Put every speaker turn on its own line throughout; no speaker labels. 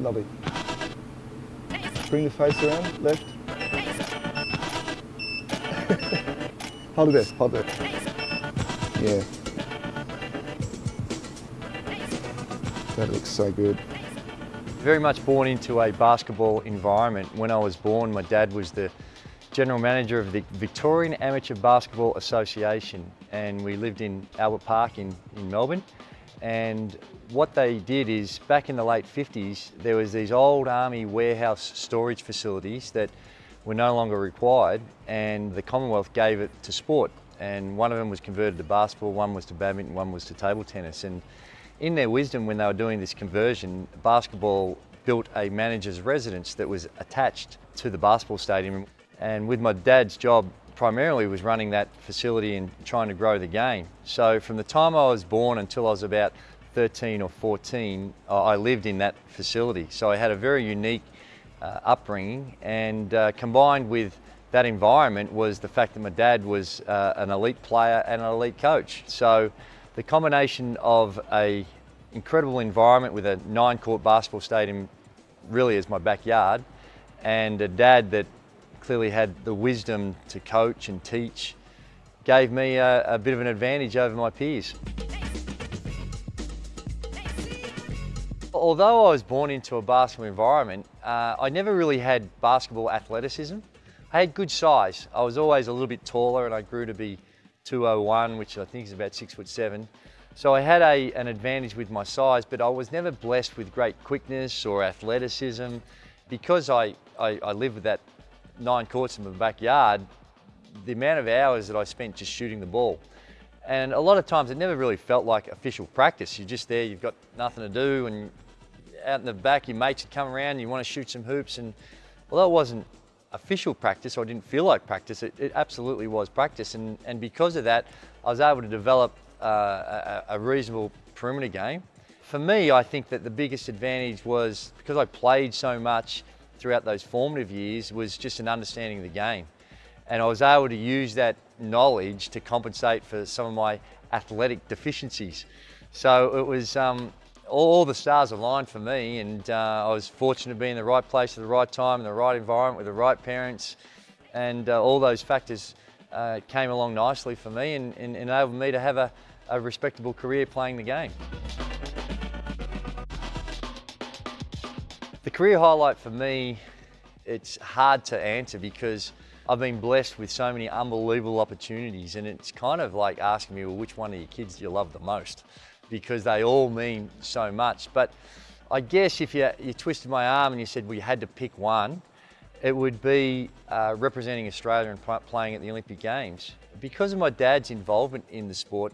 Lovely. Bring the face around, left. hold it there, hold it there. Yeah. That looks so good.
Very much born into a basketball environment. When I was born, my dad was the general manager of the Victorian Amateur Basketball Association and we lived in Albert Park in, in Melbourne and what they did is back in the late 50s there was these old army warehouse storage facilities that were no longer required and the Commonwealth gave it to sport. And one of them was converted to basketball, one was to badminton, one was to table tennis. And in their wisdom when they were doing this conversion, basketball built a manager's residence that was attached to the basketball stadium. And with my dad's job primarily was running that facility and trying to grow the game. So from the time I was born until I was about 13 or 14, I lived in that facility. So I had a very unique uh, upbringing and uh, combined with that environment was the fact that my dad was uh, an elite player and an elite coach. So the combination of a incredible environment with a nine court basketball stadium really is my backyard and a dad that clearly had the wisdom to coach and teach, gave me a, a bit of an advantage over my peers. Although I was born into a basketball environment, uh, I never really had basketball athleticism. I had good size. I was always a little bit taller and I grew to be 201, which I think is about six foot seven. So I had a, an advantage with my size, but I was never blessed with great quickness or athleticism. Because I, I, I lived with that nine courts in my backyard, the amount of hours that I spent just shooting the ball. And a lot of times it never really felt like official practice. You're just there, you've got nothing to do, and out in the back, your mates would come around you want to shoot some hoops. And although it wasn't official practice, or I didn't feel like practice, it, it absolutely was practice. And, and because of that, I was able to develop uh, a, a reasonable perimeter game. For me, I think that the biggest advantage was because I played so much, throughout those formative years was just an understanding of the game. And I was able to use that knowledge to compensate for some of my athletic deficiencies. So it was, um, all the stars aligned for me and uh, I was fortunate to be in the right place at the right time, in the right environment with the right parents and uh, all those factors uh, came along nicely for me and, and enabled me to have a, a respectable career playing the game. Career highlight for me, it's hard to answer because I've been blessed with so many unbelievable opportunities and it's kind of like asking me, well, which one of your kids do you love the most? Because they all mean so much. But I guess if you, you twisted my arm and you said, well, you had to pick one, it would be uh, representing Australia and playing at the Olympic Games. Because of my dad's involvement in the sport,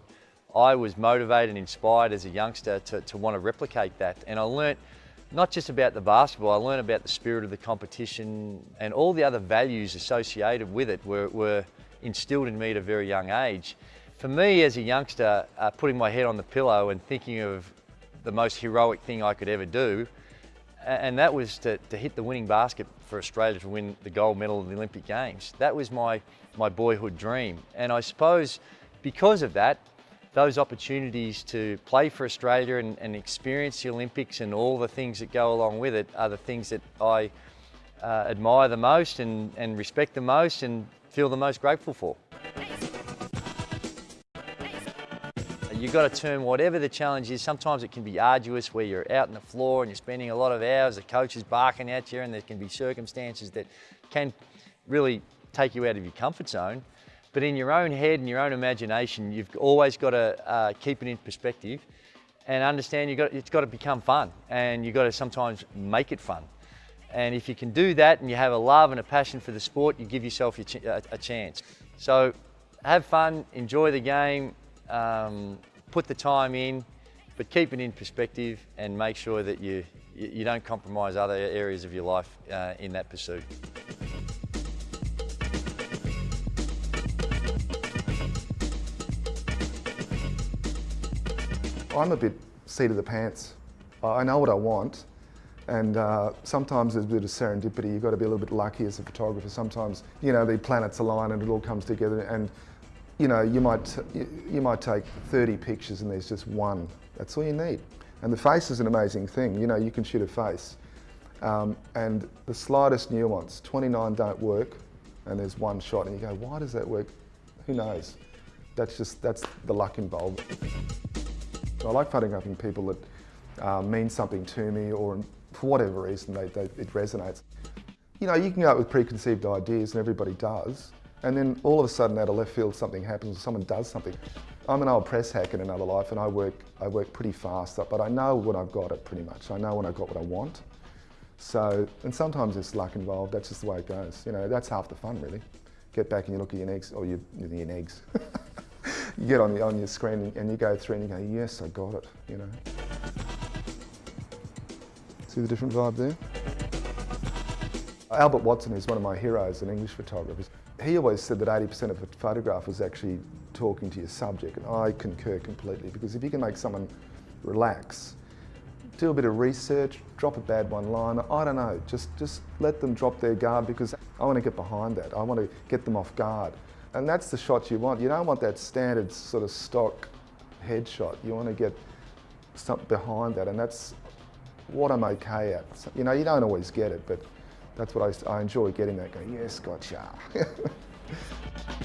I was motivated and inspired as a youngster to, to want to replicate that. And I learnt not just about the basketball, I learned about the spirit of the competition and all the other values associated with it were, were instilled in me at a very young age. For me as a youngster, uh, putting my head on the pillow and thinking of the most heroic thing I could ever do, and that was to, to hit the winning basket for Australia to win the gold medal of the Olympic Games. That was my, my boyhood dream. And I suppose because of that, those opportunities to play for Australia and, and, experience the Olympics and all the things that go along with it are the things that I uh, admire the most and, and respect the most and feel the most grateful for. You've got to turn whatever the challenge is. Sometimes it can be arduous where you're out on the floor and you're spending a lot of hours, the coach is barking at you and there can be circumstances that can really take you out of your comfort zone. But in your own head and your own imagination, you've always got to uh, keep it in perspective and understand you've got, it's got to become fun and you've got to sometimes make it fun. And if you can do that and you have a love and a passion for the sport, you give yourself a, a chance. So have fun, enjoy the game, um, put the time in, but keep it in perspective and make sure that you, you don't compromise other areas of your life uh, in that pursuit.
I'm a bit seat of the pants. I know what I want and uh, sometimes there's a bit of serendipity. You've got to be a little bit lucky as a photographer. Sometimes, you know, the planets align and it all comes together and, you know, you might, you might take 30 pictures and there's just one. That's all you need. And the face is an amazing thing. You know, you can shoot a face. Um, and the slightest nuance, 29 don't work, and there's one shot, and you go, why does that work? Who knows? That's just, that's the luck involved. I like photographing people that uh, mean something to me, or for whatever reason, they, they, it resonates. You know, you can go out with preconceived ideas, and everybody does, and then all of a sudden out of left field something happens, or someone does something. I'm an old press hack in another life and I work, I work pretty fast, but I know when I've got it pretty much. I know when I've got what I want. So, and sometimes there's luck involved, that's just the way it goes. You know, that's half the fun really. Get back and you look at your eggs, or your, your eggs. you get on, the, on your screen and you go through and you go, yes, I got it, you know. See the different vibe there? Albert Watson is one of my heroes, an English photographer. He always said that 80% of a photograph was actually talking to your subject, and I concur completely, because if you can make someone relax, do a bit of research, drop a bad one line, I don't know, just, just let them drop their guard because I want to get behind that. I want to get them off guard. And that's the shot you want. You don't want that standard sort of stock headshot. You want to get something behind that, and that's what I'm okay at. You know, you don't always get it, but that's what I, I enjoy getting that, going, yes, gotcha.